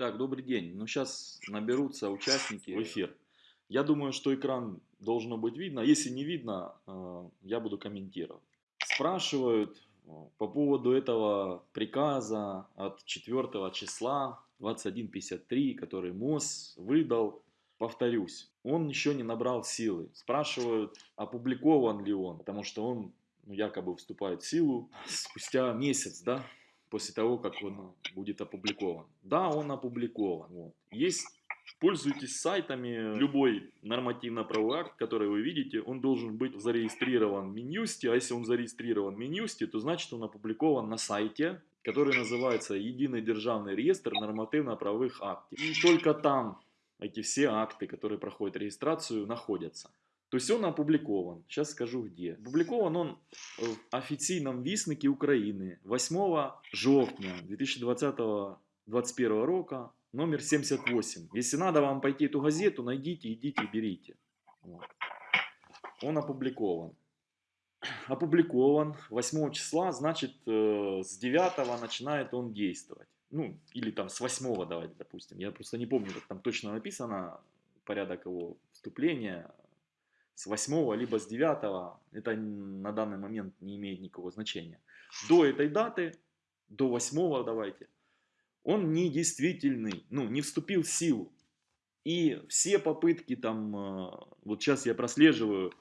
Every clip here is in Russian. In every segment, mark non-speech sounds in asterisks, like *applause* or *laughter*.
Так, добрый день. Ну, сейчас наберутся участники в эфир. Я думаю, что экран должно быть видно. Если не видно, э, я буду комментировать. Спрашивают э, по поводу этого приказа от 4 числа 21.53, который МОЗ выдал. Повторюсь, он еще не набрал силы. Спрашивают, опубликован ли он, потому что он ну, якобы вступает в силу спустя месяц, да, после того, как он будет опубликован. Да, он опубликован. Вот. Есть Пользуйтесь сайтами, любой нормативно-правовой акт, который вы видите, он должен быть зарегистрирован в Минюсте, а если он зарегистрирован в Минюсте, то значит он опубликован на сайте, который называется Единый державный реестр нормативно-правовых актов. И только там эти все акты, которые проходят регистрацию, находятся. То есть он опубликован. Сейчас скажу где. Опубликован он в официальном вестнике Украины 8 жовтня 2020-2021 року, номер 78. Если надо вам пойти эту газету, найдите, идите, берите. Вот. Он опубликован. *clears throat* Опубликован 8 числа, значит э, с 9 начинает он действовать. Ну, или там с 8 давайте, допустим. Я просто не помню, как там точно написано порядок его вступления, с 8 либо с 9, это на данный момент не имеет никакого значения. До этой даты, до 8 давайте, он недействительный, ну, не вступил в силу. И все попытки там, э, вот сейчас я прослеживаю,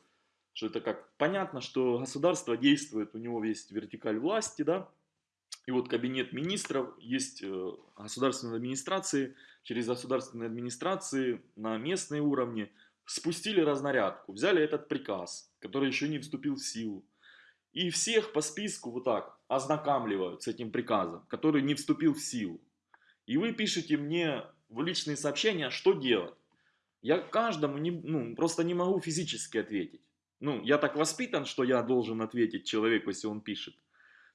что это как, понятно, что государство действует, у него есть вертикаль власти, да, и вот кабинет министров, есть э, государственные администрации, через государственные администрации на местные уровне – спустили разнарядку, взяли этот приказ, который еще не вступил в силу, и всех по списку вот так ознакомливают с этим приказом, который не вступил в силу. И вы пишете мне в личные сообщения, что делать. Я каждому не, ну, просто не могу физически ответить. Ну, я так воспитан, что я должен ответить человеку, если он пишет.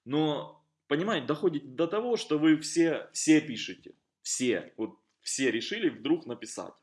Но, понимаете, доходит до того, что вы все, все пишете. Все. Вот все решили вдруг написать.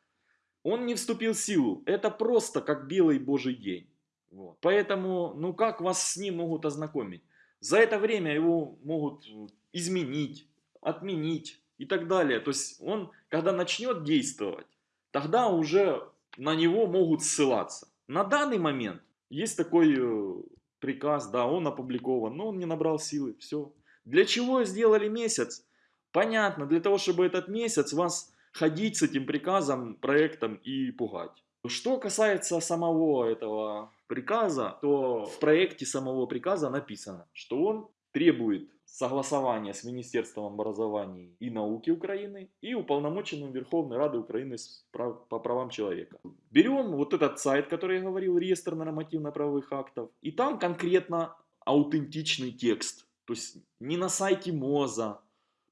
Он не вступил в силу. Это просто как белый божий день. Вот. Поэтому, ну как вас с ним могут ознакомить? За это время его могут изменить, отменить и так далее. То есть он, когда начнет действовать, тогда уже на него могут ссылаться. На данный момент есть такой э, приказ, да, он опубликован, но он не набрал силы, все. Для чего сделали месяц? Понятно, для того, чтобы этот месяц вас ходить с этим приказом, проектом и пугать. Что касается самого этого приказа, то в проекте самого приказа написано, что он требует согласования с Министерством образования и науки Украины и уполномоченным Верховной Рады Украины по правам человека. Берем вот этот сайт, который я говорил, реестр нормативно-правовых актов, и там конкретно аутентичный текст. То есть не на сайте МОЗа,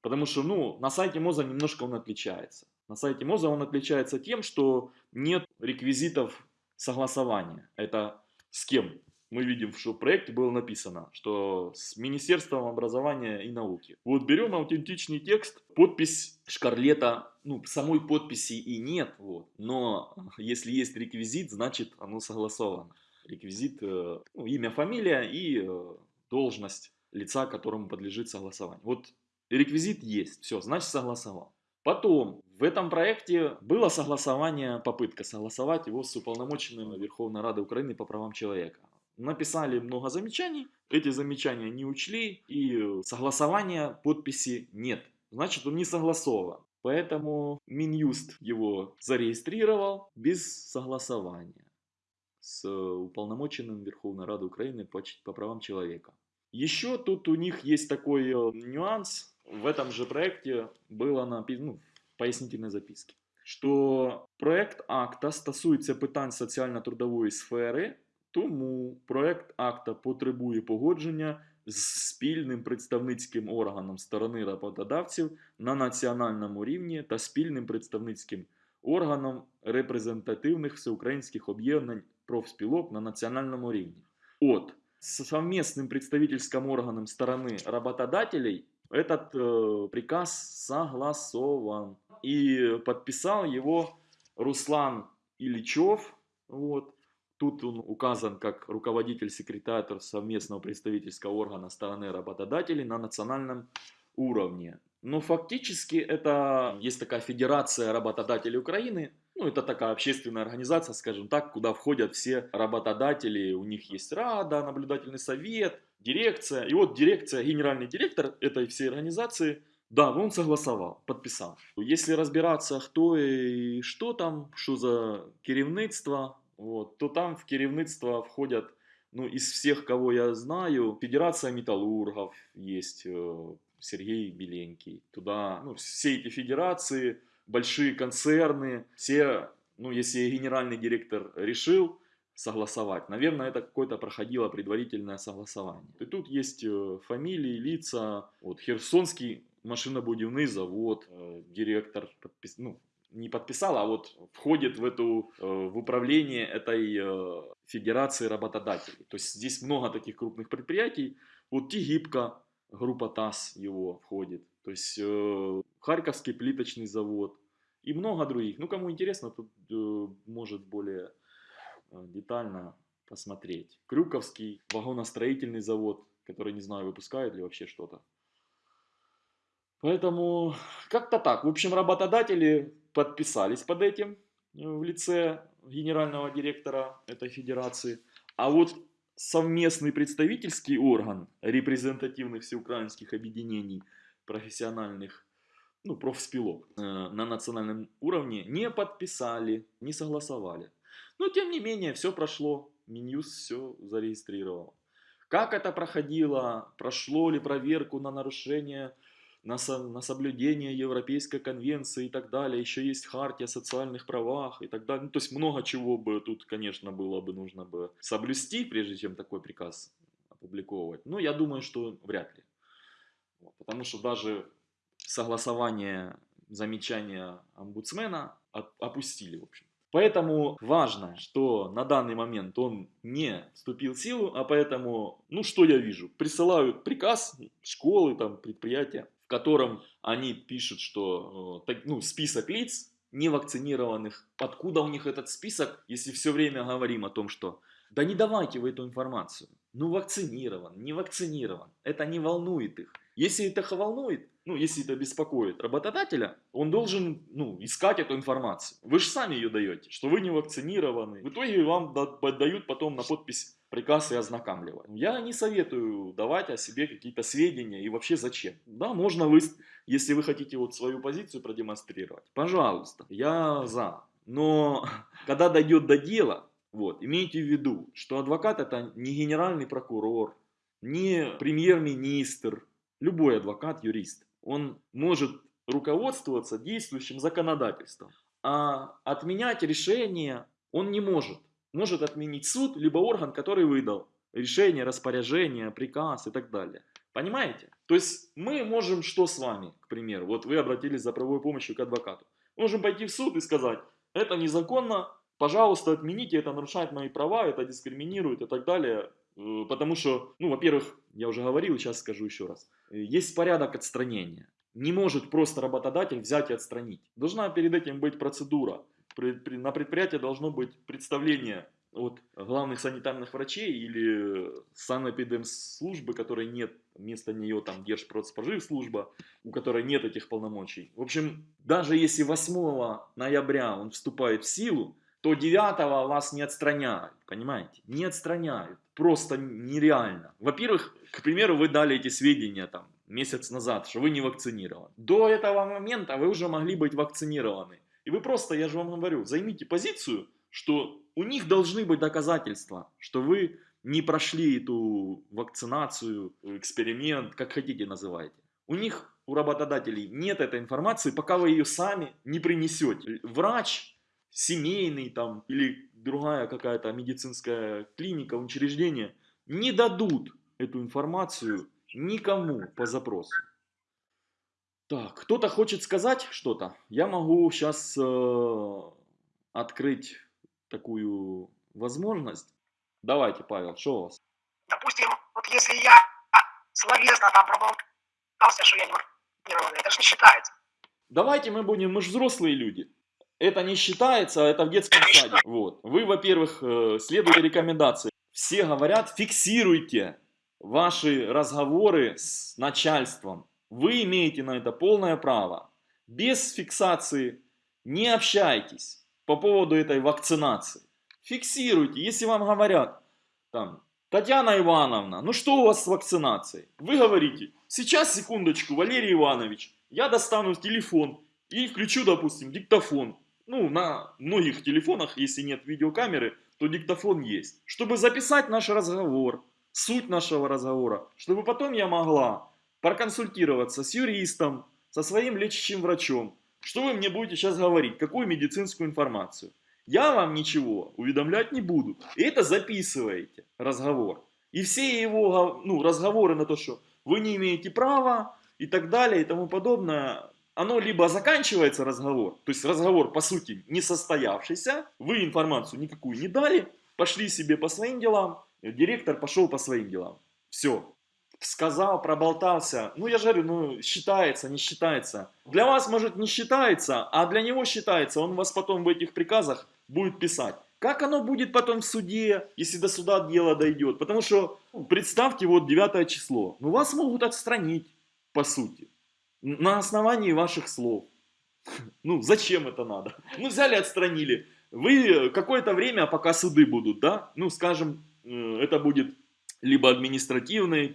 Потому что, ну, на сайте МОЗа немножко он отличается. На сайте МОЗа он отличается тем, что нет реквизитов согласования. Это с кем? Мы видим, что в проекте было написано, что с Министерством образования и науки. Вот берем аутентичный текст, подпись Шкарлета, ну, самой подписи и нет, вот, но если есть реквизит, значит оно согласовано. Реквизит, э, ну, имя, фамилия и э, должность лица, которому подлежит согласование. Вот реквизит есть, все, значит согласовал. Потом, в этом проекте было согласование, попытка согласовать его с уполномоченным Верховной Рады Украины по правам человека. Написали много замечаний, эти замечания не учли, и согласования, подписи нет. Значит, он не согласован. Поэтому Минюст его зарегистрировал без согласования с уполномоченным Верховной Рады Украины по, по правам человека. Еще тут у них есть такой э, нюанс, в этом же проекте было написано, ну, в пояснительной записке, що проект акта стосується питань соціально-трудової сфери, тому проект акта потребує погодження з спільним представницьким органом сторони роботодавців на національному рівні та спільним представницьким органом репрезентативних всеукраїнських об'єднань профспілок на національному рівні. От, совместным представительским органом стороны работодателей этот э, приказ согласован. И подписал его Руслан Ильичев. Вот. Тут он указан как руководитель-секретарь совместного представительского органа стороны работодателей на национальном уровне. Но фактически это есть такая федерация работодателей Украины, ну, это такая общественная организация, скажем так, куда входят все работодатели, у них есть рада, наблюдательный совет, дирекция. И вот дирекция, генеральный директор этой всей организации, да, он согласовал, подписал. Если разбираться, кто и что там, что за керівництво, вот, то там в керівництво входят, ну, из всех, кого я знаю, Федерация металлургов есть, э, Сергей Беленький. Туда, ну, все эти федерации, большие концерны, все, ну, если генеральный директор решил согласовать, наверное, это какое-то проходило предварительное согласование. И тут есть э, фамилии, лица, вот, Херсонский машинобудивный завод, э, директор, подпис... ну, не подписал, а вот входит в эту, э, в управление этой федерации работодателей. То есть здесь много таких крупных предприятий. Вот Тигибка, группа ТАСС его входит. То есть э, Харьковский плиточный завод и много других. Ну, кому интересно, тут э, может более э, детально посмотреть. Крюковский вагоностроительный завод, который, не знаю, выпускает ли вообще что-то. Поэтому как-то так. В общем, работодатели подписались под этим э, в лице генерального директора этой федерации. А вот совместный представительский орган репрезентативных всеукраинских объединений профессиональных, ну, профспилок э, на национальном уровне не подписали, не согласовали. Но, тем не менее, все прошло, Минюс все зарегистрировал. Как это проходило, прошло ли проверку на нарушение на, со, на соблюдение Европейской конвенции и так далее. Еще есть хартия о социальных правах и так далее. Ну, то есть много чего бы тут, конечно, было бы нужно бы соблюсти, прежде чем такой приказ опубликовывать. Но я думаю, что вряд ли. Потому что даже согласование замечания омбудсмена опустили, в общем. Поэтому важно, что на данный момент он не вступил в силу, а поэтому, ну что я вижу, присылают приказ, школы, там, предприятия, котором они пишут, что э, ну, список лиц невакцинированных. Откуда у них этот список, если все время говорим о том, что да не давайте вы эту информацию. Ну вакцинирован, не вакцинирован. Это не волнует их. Если это волнует, ну если это беспокоит работодателя, он должен ну, искать эту информацию. Вы же сами ее даете, что вы не вакцинированы. В итоге вам дают потом на подпись приказ и ознакомливать. Я не советую давать о себе какие-то сведения и вообще зачем. Да, можно вы, если вы хотите вот свою позицию продемонстрировать, пожалуйста, я за. Но *laughs* когда дойдет до дела, вот, имейте в виду, что адвокат это не генеральный прокурор, не премьер-министр, любой адвокат, юрист. Он может руководствоваться действующим законодательством, а отменять решение он не может может отменить суд, либо орган, который выдал решение, распоряжение, приказ и так далее. Понимаете? То есть мы можем что с вами, к примеру, вот вы обратились за правовой помощью к адвокату. Можем пойти в суд и сказать, это незаконно, пожалуйста, отмените, это нарушает мои права, это дискриминирует и так далее. Э, потому что, ну, во-первых, я уже говорил, сейчас скажу еще раз, есть порядок отстранения. Не может просто работодатель взять и отстранить. Должна перед этим быть процедура на предприятии должно быть представление от главных санитарных врачей или санэпидемслужбы, которой нет, вместо нее там Держпродспоживслужба, у которой нет этих полномочий. В общем, даже если 8 ноября он вступает в силу, то 9 вас не отстраняют, понимаете? Не отстраняют, просто нереально. Во-первых, к примеру, вы дали эти сведения там месяц назад, что вы не вакцинированы. До этого момента вы уже могли быть вакцинированы. И вы просто, я же вам говорю, займите позицию, что у них должны быть доказательства, что вы не прошли эту вакцинацию, эксперимент, как хотите называйте. У них, у работодателей нет этой информации, пока вы ее сами не принесете. Врач, семейный там или другая какая-то медицинская клиника, учреждение не дадут эту информацию никому по запросу. Так, кто-то хочет сказать что-то? Я могу сейчас э, открыть такую возможность. Давайте, Павел, что у вас? Допустим, вот если я словесно там проболтался, что я не это же не считается. Давайте мы будем, мы же взрослые люди. Это не считается, это в детском саде. Вот. Вы, во-первых, э, следуйте рекомендации. Все говорят, фиксируйте ваши разговоры с начальством Вы имеете на это полное право. Без фиксации не общайтесь по поводу этой вакцинации. Фиксируйте, если вам говорят, там, Татьяна Ивановна, ну что у вас с вакцинацией? Вы говорите, сейчас, секундочку, Валерий Иванович, я достану телефон и включу, допустим, диктофон. Ну, на многих телефонах, если нет видеокамеры, то диктофон есть. Чтобы записать наш разговор, суть нашего разговора, чтобы потом я могла проконсультироваться с юристом, со своим лечащим врачом. Что вы мне будете сейчас говорить? Какую медицинскую информацию? Я вам ничего уведомлять не буду. И это записываете, разговор. И все его ну, разговоры на то, что вы не имеете права и так далее и тому подобное, оно либо заканчивается разговор, то есть разговор по сути не состоявшийся, вы информацию никакую не дали, пошли себе по своим делам, директор пошел по своим делам. Все. Сказал, проболтался. Ну, я же говорю, ну, считается, не считается. Для вас, может, не считается, а для него считается. Он вас потом в этих приказах будет писать. Как оно будет потом в суде, если до суда дело дойдет? Потому что, ну, представьте, вот 9 число. Ну, вас могут отстранить, по сути на основании ваших слов. *laughs* Ну, зачем это надо? Ну, взяли, отстранили. Вы какое-то время, пока суды будут, да, ну, скажем, э, это будет либо административный,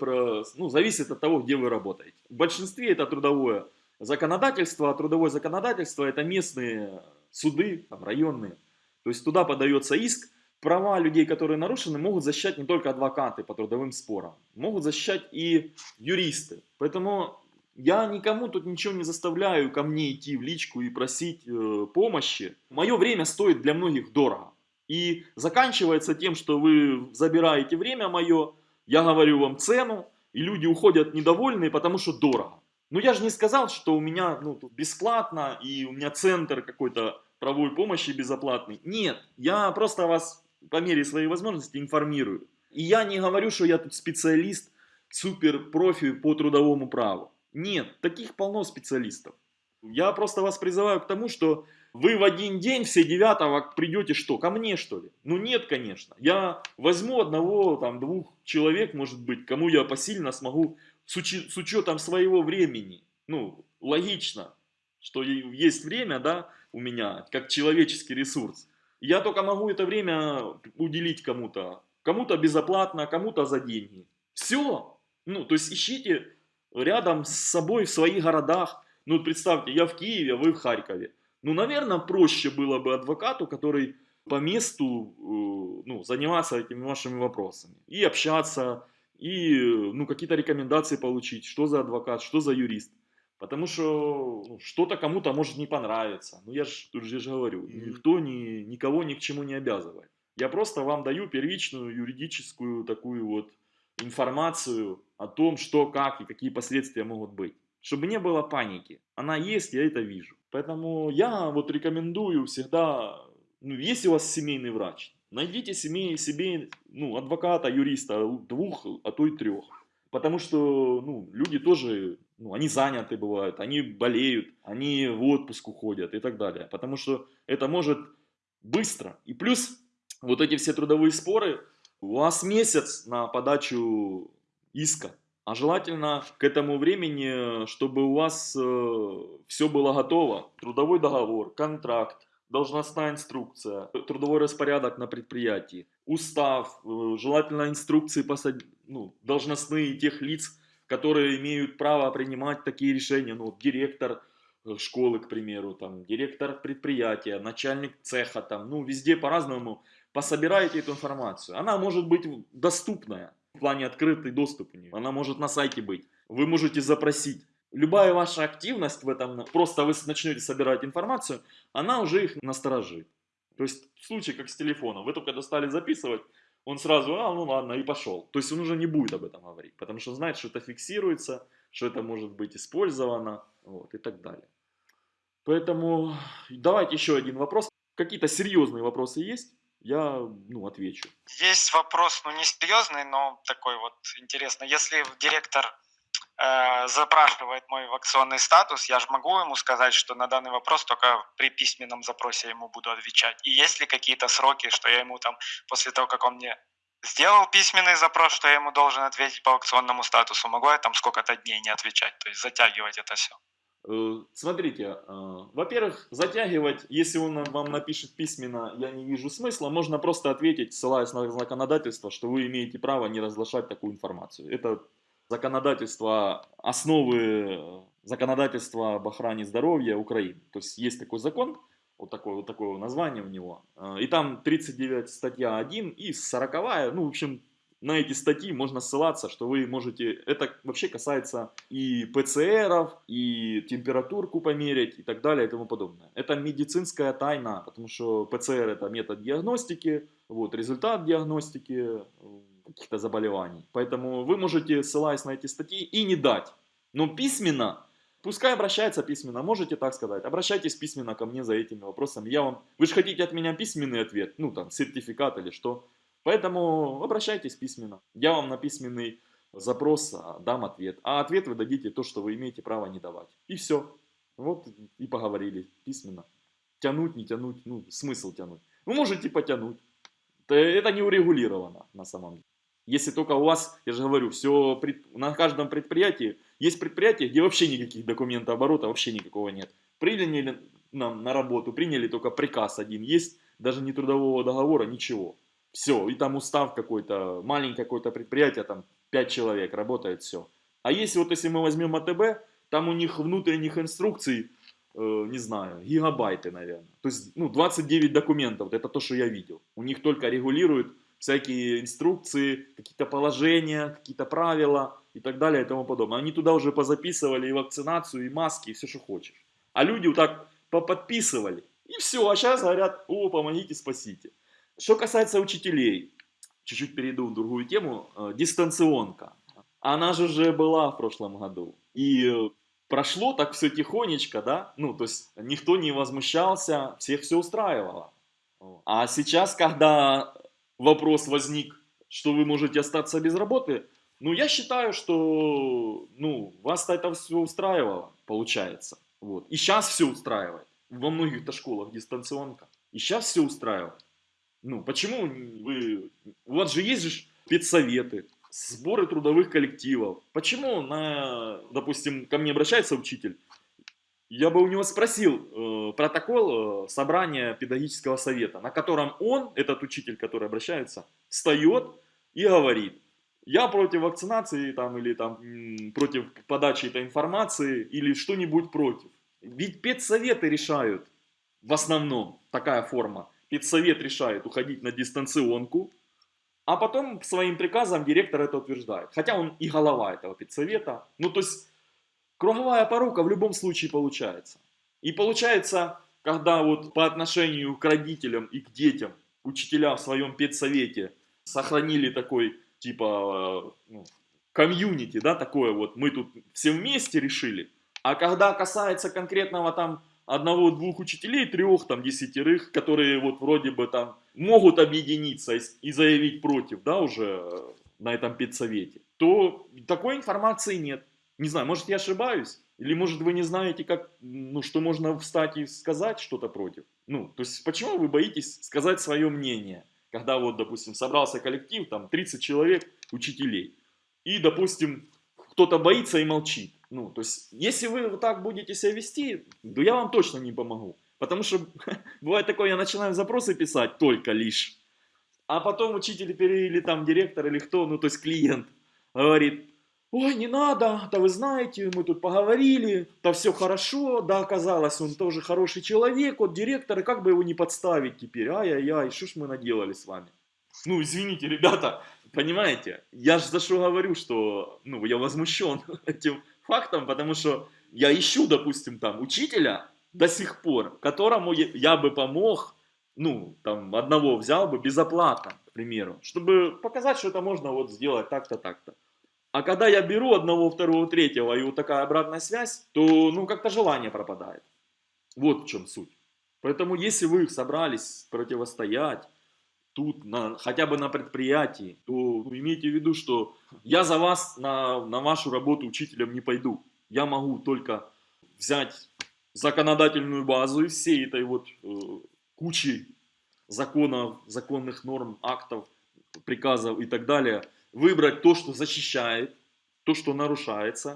ну, зависит от того, где вы работаете. В большинстве это трудовое законодательство, а трудовое законодательство это местные суды, там, районные. То есть туда подается иск, права людей, которые нарушены, могут защищать не только адвокаты по трудовым спорам, могут защищать и юристы. Поэтому я никому тут ничего не заставляю ко мне идти в личку и просить э, помощи. Мое время стоит для многих дорого. И заканчивается тем, что вы забираете время мое, я говорю вам цену, и люди уходят недовольные, потому что дорого. Но я же не сказал, что у меня ну, бесплатно, и у меня центр какой-то правовой помощи безоплатный. Нет, я просто вас по мере своей возможности информирую. И я не говорю, что я тут специалист, супер профи по трудовому праву. Нет, таких полно специалистов. Я просто вас призываю к тому, что вы в один день все девятого придете что, ко мне что ли? Ну нет, конечно. Я возьму одного, там, двух человек, может быть, кому я посильно смогу с, учи, с учетом своего времени. Ну, логично, что есть время, да, у меня, как человеческий ресурс. Я только могу это время уделить кому-то. Кому-то безоплатно, кому-то за деньги. Все. Ну, то есть ищите рядом с собой в своих городах. Ну, представьте, я в Киеве, а вы в Харькове. Ну, наверное, проще было бы адвокату, который по месту э, ну, заниматься этими вашими вопросами. И общаться, и ну, какие-то рекомендации получить, что за адвокат, что за юрист. Потому что ну, что-то кому-то может не понравиться. Ну, я же тут же говорю, никто ни, никого ни к чему не обязывает. Я просто вам даю первичную юридическую такую вот информацию о том, что, как и какие последствия могут быть. Чтобы не было паники. Она есть, я это вижу. Поэтому я вот рекомендую всегда, ну, если у вас семейный врач, найдите семей, себе ну, адвоката, юриста, двух, а то и трех. Потому что ну, люди тоже, ну, они заняты бывают, они болеют, они в отпуск уходят и так далее. Потому что это может быстро. И плюс вот эти все трудовые споры, у вас месяц на подачу иска. А желательно к этому времени, чтобы у вас э, все было готово. Трудовой договор, контракт, должностная инструкция, трудовой распорядок на предприятии, устав, э, желательно инструкции посад... ну, должностные тех лиц, которые имеют право принимать такие решения. Ну, директор э, школы, к примеру, там, директор предприятия, начальник цеха, там, ну, везде по-разному пособираете эту информацию. Она может быть доступная в плане открытый доступ у нее. Она может на сайте быть. Вы можете запросить. Любая ваша активность в этом, просто вы начнете собирать информацию, она уже их насторожит. То есть в случае как с телефоном, вы только достали записывать, он сразу, а, ну ладно, и пошел. То есть он уже не будет об этом говорить, потому что знает, что это фиксируется, что это может быть использовано, вот, и так далее. Поэтому давайте еще один вопрос. Какие-то серьезные вопросы есть? Я ну, отвечу. Есть вопрос, ну не серьезный, но такой вот интересный. Если директор э, запрашивает мой вакционный статус, я же могу ему сказать, что на данный вопрос только при письменном запросе ему буду отвечать. И есть ли какие-то сроки, что я ему там после того, как он мне сделал письменный запрос, что я ему должен ответить по аукционному статусу, могу я там сколько-то дней не отвечать, то есть затягивать это все. Э, Смотрите, э, во-первых, затягивать, если он вам напишет письменно, я не вижу смысла, можно просто ответить, ссылаясь на законодательство, что вы имеете право не разглашать такую информацию. Это законодательство, основы законодательства об охране здоровья Украины. То есть есть такой закон, вот такое, вот такое название у него, э, и там 39 статья 1 и 40, ну, в общем, на эти статьи можно ссылаться, что вы можете, это вообще касается и ПЦРов, и температурку померить, и так далее, и тому подобное. Это медицинская тайна, потому что ПЦР это метод диагностики, вот, результат диагностики э, каких-то заболеваний. Поэтому вы можете, ссылаясь на эти статьи, и не дать. Но письменно, пускай обращается письменно, можете так сказать, обращайтесь письменно ко мне за этими вопросами. Я вам, вы же хотите от меня письменный ответ, ну там, сертификат или что. Поэтому обращайтесь письменно. Я вам на письменный запрос а, дам ответ. А ответ вы дадите то, что вы имеете право не давать. И все. Вот и поговорили письменно. Тянуть, не тянуть, ну смысл тянуть. Вы можете потянуть. Это- не урегулировано на самом деле. Если только у вас, я же говорю, все на каждом предприятии, есть предприятия, где вообще никаких документов оборота, вообще никакого нет. Приняли нам на работу, приняли только приказ один, есть даже не трудового договора, ничего. Все, и там устав какой-то, маленькое какое-то предприятие, там 5 человек работает, все. А если вот если мы возьмем АТБ, там у них внутренних инструкций, э, не знаю, гигабайты, наверное. То есть, ну, 29 документов, это то, что я видел. У них только регулируют всякие инструкции, какие-то положения, какие-то правила и так далее и тому подобное. Они туда уже позаписывали и вакцинацию, и маски, и все, что хочешь. А люди вот так поподписывали. И все, а сейчас говорят, о, помогите, спасите. Что касается учителей, чуть-чуть перейду в другую тему, э, дистанционка. Она же уже была в прошлом году. И э, прошло так все тихонечко, да, ну, то есть никто не возмущался, всех все устраивало. А сейчас, когда вопрос возник, что вы можете остаться без работы, ну, я считаю, что, ну, вас это все устраивало, получается. Вот. И сейчас все устраивает. Во многих-то школах дистанционка. И сейчас все устраивает. Ну, почему вы... У вас же есть же педсоветы, сборы трудовых коллективов. Почему, на, допустим, ко мне обращается учитель, я бы у него спросил э, протокол э, собрания педагогического совета, на котором он, этот учитель, который обращается, встает и говорит, я против вакцинации там, или там, против подачи этой информации или что-нибудь против. Ведь педсоветы решают в основном такая форма. Педсовет решает уходить на дистанционку, а потом своим приказом директор это утверждает. Хотя он и голова этого педсовета. Ну, то есть, круговая порука в любом случае получается. И получается, когда вот по отношению к родителям и к детям учителя в своем педсовете сохранили такой, типа, э, ну, комьюнити, да, такое вот, мы тут все вместе решили. А когда касается конкретного там одного-двух учителей, трех, там, десятерых, которые вот вроде бы там могут объединиться и, заявить против, да, уже э, на этом педсовете, то такой информации нет. Не знаю, может я ошибаюсь? Или может вы не знаете, как, ну, что можно встать и сказать что-то против? Ну, то есть почему вы боитесь сказать свое мнение? Когда вот, допустим, собрался коллектив, там 30 человек, учителей, и, допустим, кто-то боится и молчит. Ну, то есть, если вы вот так будете себя вести, то я вам точно не помогу. Потому что *laughs* бывает такое, я начинаю запросы писать только лишь, а потом учитель или там директор или кто, ну то есть клиент, говорит, ой, не надо, да вы знаете, мы тут поговорили, да все хорошо, да оказалось, он тоже хороший человек, вот директор, и как бы его не подставить теперь, ай-яй-яй, что ж мы наделали с вами. Ну, извините, ребята, понимаете, я же за что говорю, что, ну, я возмущен *laughs* этим фактом, потому что я ищу, допустим, там, учителя до сих пор, которому я, бы помог, ну, там, одного взял бы безоплатно, к примеру, чтобы показать, что это можно вот сделать так-то, так-то. А когда я беру одного, второго, третьего, и вот такая обратная связь, то, ну, как-то желание пропадает. Вот в чем суть. Поэтому, если вы собрались противостоять тут, на, хотя бы на предприятии, то ну, имейте в виду, что я за вас на, на вашу работу учителем не пойду. Я могу только взять законодательную базу из всей этой вот э, кучи законов, законных норм, актов, приказов и так далее, выбрать то, что защищает, то, что нарушается,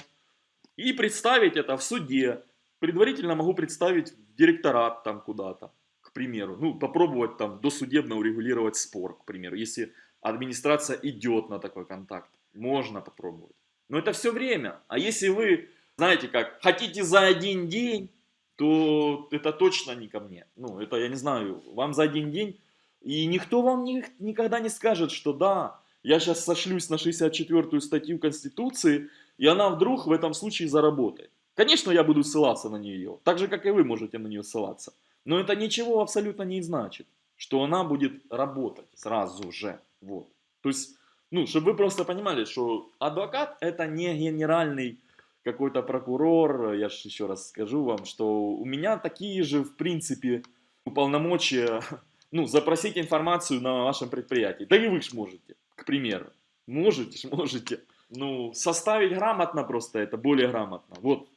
и представить это в суде. Предварительно могу представить в директорат там куда-то, к примеру. Ну, попробовать там досудебно урегулировать спор, к примеру, если администрация идет на такой контакт. Можно попробовать. Но это все время. А если вы, знаете как, хотите за один день, то это точно не ко мне. Ну, это, я не знаю, вам за один день. И никто вам ни, никогда не скажет, что да, я сейчас сошлюсь на 64-ю статью Конституции, и она вдруг в этом случае заработает. Конечно, я буду ссылаться на нее, так же, как и вы можете на нее ссылаться. Но это ничего абсолютно не значит, что она будет работать сразу же. Вот. То есть, ну, чтобы вы просто понимали, что адвокат это не генеральный какой-то прокурор, я же еще раз скажу вам, что у меня такие же, в принципе, полномочия, *laughs* ну, запросить информацию на вашем предприятии. Да и вы ж можете, к примеру. Можете *laughs* можете. Ну, составить грамотно просто это, более грамотно. Вот,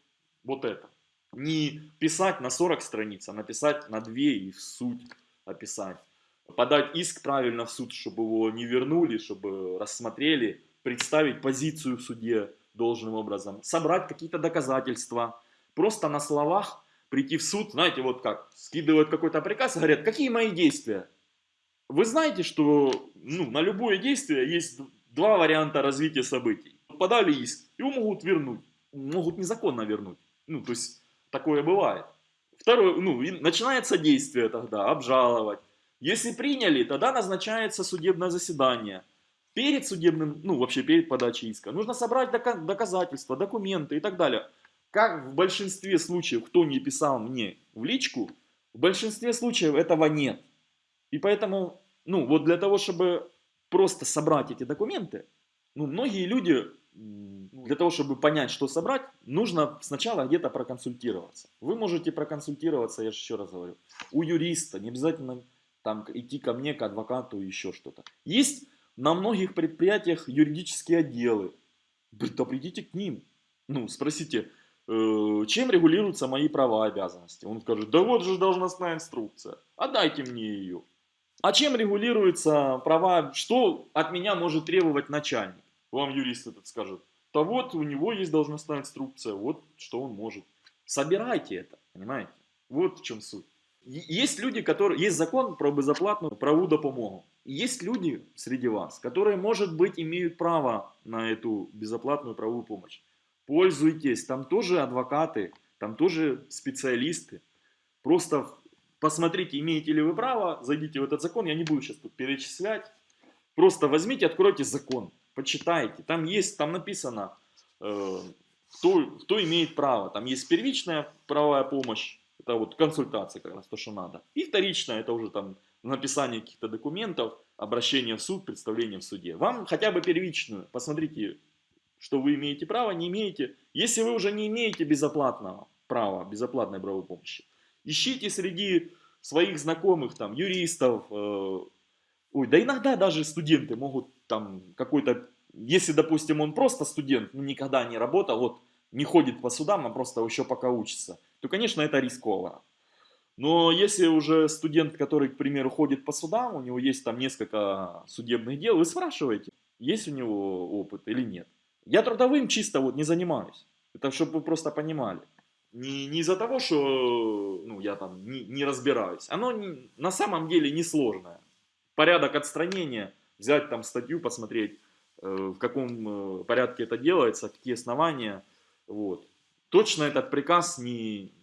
вот это. Не писать на 40 страниц, а написать на 2 и в суть описать. Подать иск правильно в суд, чтобы его не вернули, чтобы рассмотрели, представить позицию в суде, должным образом, собрать какие-то доказательства, просто на словах прийти в суд, знаете, вот как, скидывают какой-то приказ и говорят, какие мои действия? Вы знаете, что ну, на любое действие есть два варианта развития событий. Подали иск, его могут вернуть, могут незаконно вернуть. Ну, то есть, такое бывает. Второе, ну, начинается действие тогда, обжаловать. Если приняли, тогда назначается судебное заседание перед судебным, ну вообще перед подачей иска, нужно собрать доказательства, документы и так далее. Как в большинстве случаев, кто не писал мне в личку, в большинстве случаев этого нет. И поэтому, ну вот для того, чтобы просто собрать эти документы, ну многие люди, для того, чтобы понять, что собрать, нужно сначала где-то проконсультироваться. Вы можете проконсультироваться, я же еще раз говорю, у юриста, не обязательно там идти ко мне, к адвокату, еще что-то. Есть на многих предприятиях юридические отделы. Да придите к ним. Ну, спросите, э, чем регулируются мои права и обязанности? Он скажет, да вот же должностная инструкция. Отдайте мне ее. А чем регулируются права, что от меня может требовать начальник? Вам юрист этот скажет, да вот у него есть должностная инструкция, вот что он может. Собирайте это, понимаете? Вот в чем суть. Есть люди, которые... Есть закон про безоплатную правовую допомогу. Есть люди среди вас, которые, может быть, имеют право на эту безоплатную правовую помощь. Пользуйтесь, там тоже адвокаты, там тоже специалисты. Просто посмотрите, имеете ли вы право, зайдите в этот закон, я не буду сейчас тут перечислять. Просто возьмите, откройте закон, почитайте. Там есть, там написано, э, кто, кто имеет право. Там есть первичная правовая помощь, это вот консультация как раз то, что надо. И вторичная, это уже там написание каких-то документов, обращение в суд, представление в суде. Вам хотя бы первичную, посмотрите, что вы имеете право, не имеете. Если вы уже не имеете безоплатного права, безоплатной правовой помощи, ищите среди своих знакомых, там, юристов, э, ой, да иногда даже студенты могут там какой-то, если, допустим, он просто студент, никогда не работал, вот, не ходит по судам, а просто еще пока учится, то, конечно, это рискованно. Но если уже студент, который, к примеру, ходит по судам, у него есть там несколько судебных дел, вы спрашиваете, есть у него опыт или нет. Я трудовым чисто вот не занимаюсь. Это чтобы вы просто понимали. Не, не из-за того, что ну, я там не, не разбираюсь. Оно не, на самом деле несложное. Порядок отстранения, взять там статью, посмотреть, э, в каком э, порядке это делается, какие основания. Вот Точно этот приказ не,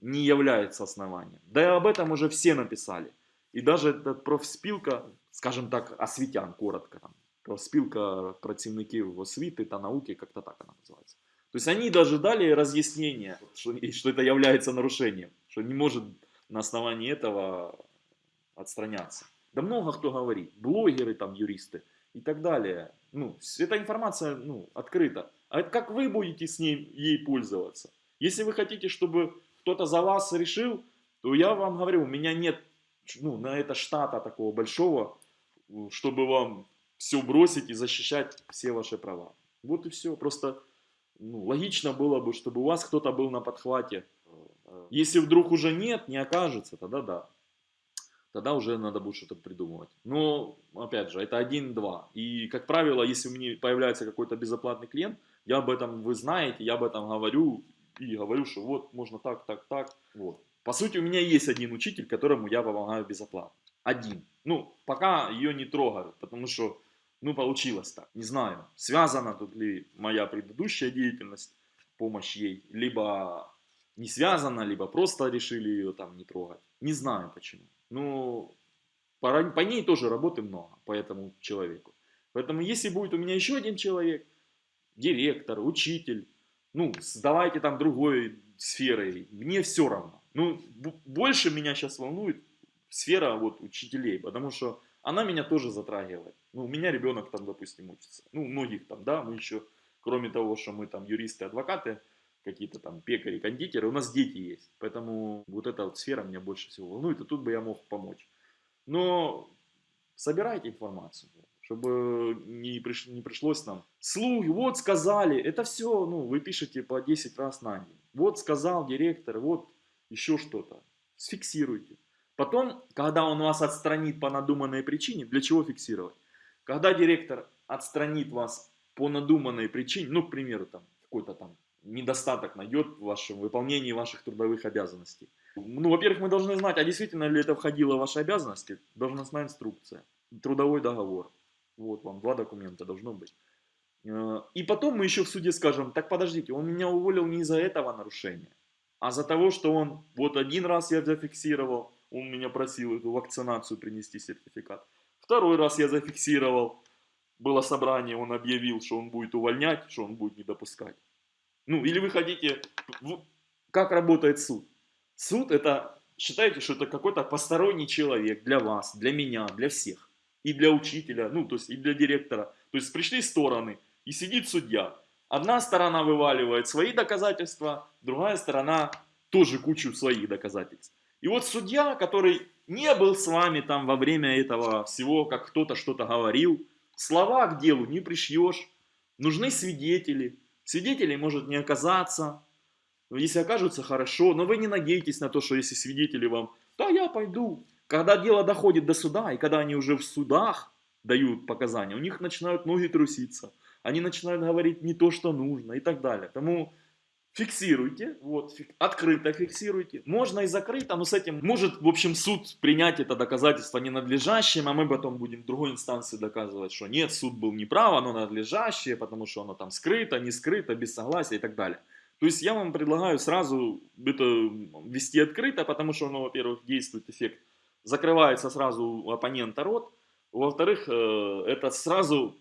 не является основанием. Да и об этом уже все написали. И даже этот профспілка, скажем так, освітян, коротко, там, профспілка працівників освіти та науки, как-то так она называется. То есть они даже дали разъяснение, что, что это является нарушением, что не может на основании этого отстраняться. Да много кто говорит, блогеры, там, юристы и так далее. Ну, эта информация ну, открыта. А это как вы будете с ней ей пользоваться? Если вы хотите, чтобы кто-то за вас решил, то я вам говорю, у меня нет ну, на это штата такого большого, чтобы вам все бросить и защищать все ваши права. Вот и все. Просто ну, логично было бы, чтобы у вас кто-то был на подхвате. Если вдруг уже нет, не окажется, тогда да. тогда уже надо будет что-то придумывать. Но, опять же, это один-два. И, как правило, если у меня появляется какой-то безоплатный клиент, я об этом, вы знаете, я об этом говорю, и говорю, что вот, можно так, так, так, вот. По сути, у меня есть один учитель, которому я помогаю безоплатно. Один. Ну, пока ее не трогаю, потому что, ну, получилось так. Не знаю, связана тут ли моя предыдущая деятельность, помощь ей, либо не связана, либо просто решили ее там не трогать. Не знаю почему. Ну, по, по ней тоже работы много, по этому человеку. Поэтому, если будет у меня еще один человек, директор, учитель, ну, давайте там другой сферой, мне все равно. Ну, больше меня сейчас волнует сфера вот учителей, потому что она меня тоже затрагивает. Ну, у меня ребенок там, допустим, учится. Ну, многих там, да, мы еще, кроме того, что мы там юристы, адвокаты, какие-то там пекари, кондитеры, у нас дети есть. Поэтому вот эта вот сфера меня больше всего волнует, и тут бы я мог помочь. Но собирайте информацию, чтобы не, приш, не пришлось нам. Слуги, вот сказали, это все, ну, вы пишете по 10 раз на день. Вот сказал директор, вот еще что-то. Сфиксируйте. Потом, когда он вас отстранит по надуманной причине, для чего фиксировать? Когда директор отстранит вас по надуманной причине, ну, к примеру, там, какой-то там недостаток найдет в вашем выполнении ваших трудовых обязанностей. Ну, во-первых, мы должны знать, а действительно ли это входило в ваши обязанности, должностная инструкция, трудовой договор. Вот вам два документа должно быть. Э, и потом мы еще в суде скажем, так подождите, он меня уволил не из-за этого нарушения, а за того, что он, вот один раз я зафиксировал, он меня просил эту вакцинацию принести сертификат. Второй раз я зафиксировал, было собрание, он объявил, что он будет увольнять, что он будет не допускать. Ну, или вы хотите... Как работает суд? Суд это, считайте, что это какой-то посторонний человек для вас, для меня, для всех. И для учителя, ну, то есть и для директора. То есть пришли стороны, и сидит судья. Одна сторона вываливает свои доказательства, другая сторона тоже кучу своих доказательств. И вот судья, который не был с вами там во время этого всего, как кто-то что-то говорил, слова к делу не пришьешь, нужны свидетели, Свидетелей может не оказаться. Если окажутся, хорошо. Но вы не надейтесь на то, что если свидетели вам, да, я пойду. Когда дело доходит до суда, и когда они уже в судах дают показания, у них начинают ноги труситься. Они начинают говорить не то, что нужно и так далее. Тому фиксируйте, вот, фик, открыто фиксируйте. Можно и закрыто, но с этим может, в общем, суд принять это доказательство ненадлежащим, а мы потом будем в другой инстанции доказывать, что нет, суд был неправ, оно надлежащее, потому что оно там скрыто, не скрыто, без согласия и так далее. То есть я вам предлагаю сразу это вести открыто, потому что оно, во-первых, действует эффект, закрывается сразу у оппонента рот, во-вторых, э, это сразу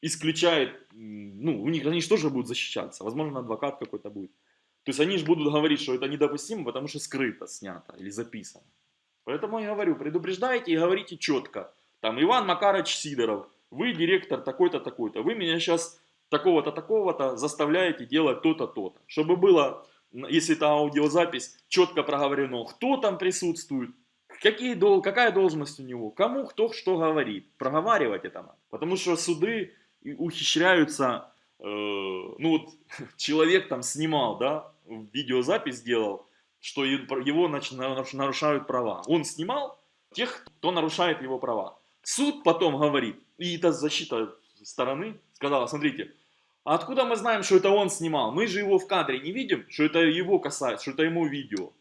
исключает, ну, у них они же тоже будут защищаться, возможно, адвокат какой-то будет. То есть они же будут говорить, что это недопустимо, потому что скрыто снято или записано. Поэтому я говорю, предупреждайте и говорите четко. Там Иван Макарович Сидоров, вы директор такой-то, такой-то. Вы меня сейчас такого-то, такого-то заставляете делать то-то, то-то. Чтобы было, если это аудиозапись, четко проговорено, кто там присутствует, какие, какая должность у него, кому кто что говорит. Проговаривать это надо. Потому что суды ухищряются, э, ну вот *laughs* человек там снимал, да, видеозапись сделал, что его нарушают права. Он снимал тех, кто нарушает его права. Суд потом говорит, и это защита стороны сказала, смотрите, а откуда мы знаем, что это он снимал? Мы же его в кадре не видим, что это его касается, что это ему видео.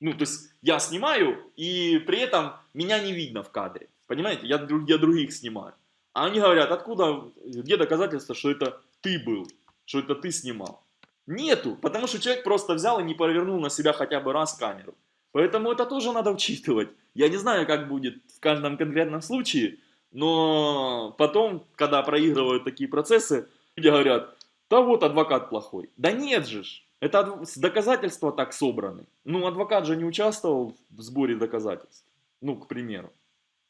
Ну, то есть я снимаю, и при этом меня не видно в кадре. Понимаете, я, я других снимаю. А они говорят, откуда, где доказательства, что это ты был, что это ты снимал? Нету, потому что человек просто взял и не повернул на себя хотя бы раз камеру. Поэтому это тоже надо учитывать. Я не знаю, как будет в каждом конкретном случае, но потом, когда проигрывают такие процессы, люди говорят, да вот адвокат плохой. Да нет же, это доказательства так собраны. Ну, адвокат же не участвовал в сборе доказательств. Ну, к примеру.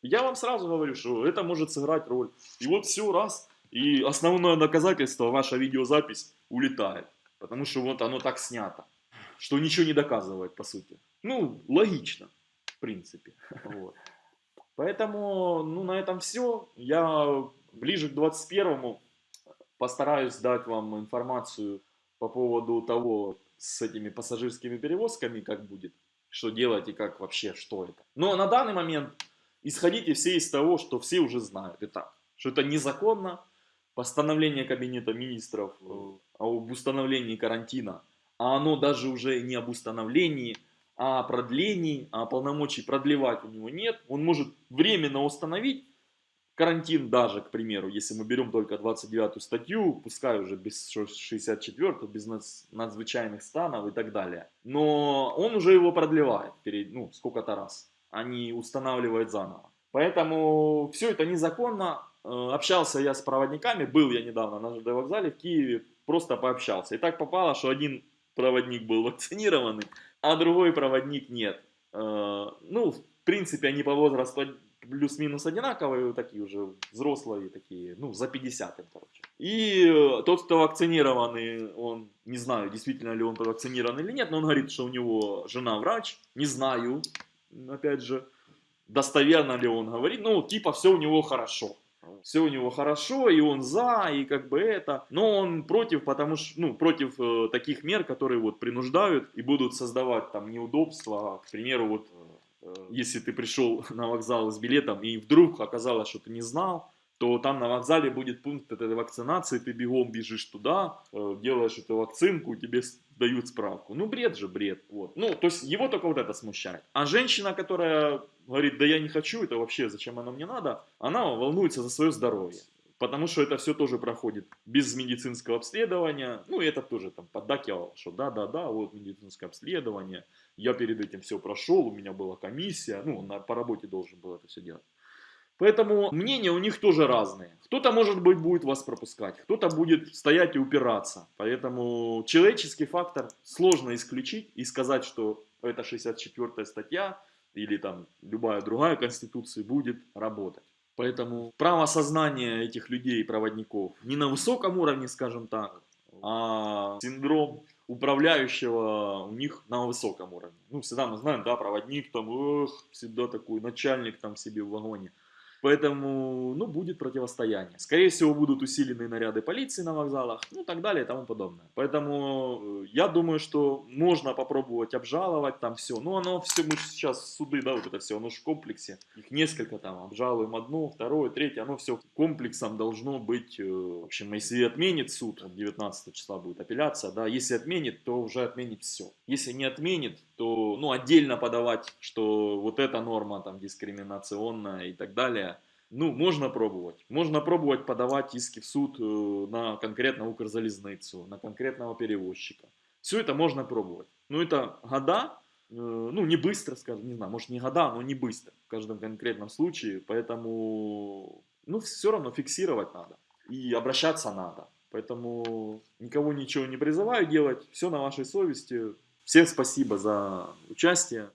Я вам сразу говорю, что это может сыграть роль. И вот все, раз, и основное доказательство, ваша видеозапись улетает. Потому что вот оно так снято, что ничего не доказывает, по сути. Ну, логично, в принципе. Вот. Поэтому, ну, на этом все. Я ближе к 21-му постараюсь дать вам информацию по поводу того, с этими пассажирскими перевозками, как будет, что делать и как вообще, что это. Но на данный момент исходите все из того, что все уже знают и так, что это незаконно, постановление Кабинета министров э, об установлении карантина, а оно даже уже не об установлении, а о продлении, а полномочий продлевать у него нет. Он может временно установить карантин даже, к примеру, если мы берем только 29 статью, пускай уже без 64, без надзвычайных станов и так далее. Но он уже его продлевает перед, ну, сколько-то раз, а не устанавливает заново. Поэтому все это незаконно. Э, общался я с проводниками, был я недавно на ЖД вокзале в Киеве, просто пообщался. И так попало, что один проводник был *laughs* вакцинированный, а другой проводник нет. Э, ну, в принципе, они по возрасту плюс-минус одинаковые, такие уже взрослые, такие, ну, за 50 им, короче. И э, тот, кто вакцинированный, он, не знаю, действительно ли он вакцинирован или нет, но он говорит, что у него жена врач, не знаю, опять же, достоверно ли он говорит, ну, типа, все у него хорошо. Все у него хорошо, и он за, и как бы это. Но он против, потому что, ну, против э, таких мер, которые вот принуждают и будут создавать там неудобства. К примеру, вот э, если ты пришел *laughs* на вокзал с билетом и вдруг оказалось, что ты не знал, то там на вокзале будет пункт этой вакцинации, ты бегом бежишь туда, э, делаешь эту вакцинку, тебе дают справку. Ну, бред же, бред. Вот. Ну, то есть его только вот это смущает. А женщина, которая говорит, да я не хочу, это вообще зачем оно мне надо, она волнуется за свое здоровье. Потому что это все тоже проходит без медицинского обследования. Ну, это тоже там поддакивал, что да-да-да, вот медицинское обследование. Я перед этим все прошел, у меня была комиссия. Ну, на, по работе должен был это все делать. Поэтому мнения у них тоже разные. Кто-то, может быть, будет вас пропускать, кто-то будет стоять и упираться. Поэтому человеческий фактор сложно исключить и сказать, что это 64 статья или там любая другая конституция будет работать. Поэтому право сознания этих людей, проводников, не на высоком уровне, скажем так, а синдром управляющего у них на высоком уровне. Ну, всегда мы знаем, да, проводник там, эх, всегда такой начальник там себе в вагоне. Поэтому, ну, будет противостояние. Скорее всего, будут усиленные наряды полиции на вокзалах, ну, так далее и тому подобное. Поэтому э, я думаю, что можно попробовать обжаловать там все. Ну, оно все, мы сейчас суды, да, вот это все, оно же в комплексе. Их несколько там, обжалуем одно, второе, третье, оно все комплексом должно быть. Э, в общем, если отменит суд, 19 числа будет апелляция, да, если отменит, то уже отменит все. Если не отменит, то, ну, отдельно подавать, что вот эта норма там дискриминационная и так далее, ну, можно пробовать. Можно пробовать подавать иски в суд э, на конкретно Укрзалезницу, на конкретного перевозчика. Все это можно пробовать. Но это года, э, ну, не быстро, скажем, не знаю, может не года, но не быстро в каждом конкретном случае. Поэтому, ну, все равно фиксировать надо и обращаться надо. Поэтому никого ничего не призываю делать, все на вашей совести. Всем спасибо за участие.